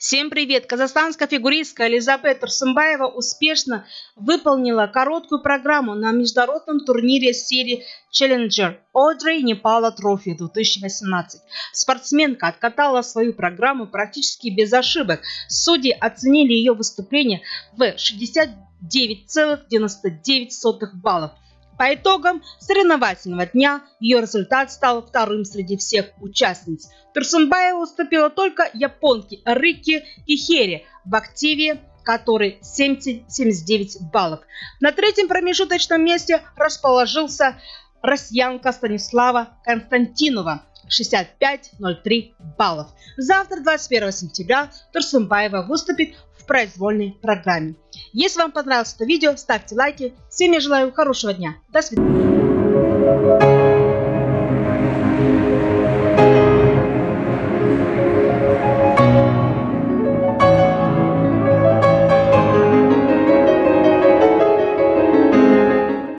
Всем привет! Казахстанская фигуристка Элизабет Турсумбаева успешно выполнила короткую программу на международном турнире серии Challenger Одри Непала Трофи 2018. Спортсменка откатала свою программу практически без ошибок. Судьи оценили ее выступление в 69,99 баллов. По итогам соревновательного дня ее результат стал вторым среди всех участниц. Турсунбаева уступила только японке Рикки Кихери в активе который 79 баллов. На третьем промежуточном месте расположился россиянка Станислава Константинова 65-03 баллов. Завтра, 21 сентября, Турсумбаева выступит произвольной программе. Если вам понравилось это видео, ставьте лайки. Всем я желаю хорошего дня. До свидания.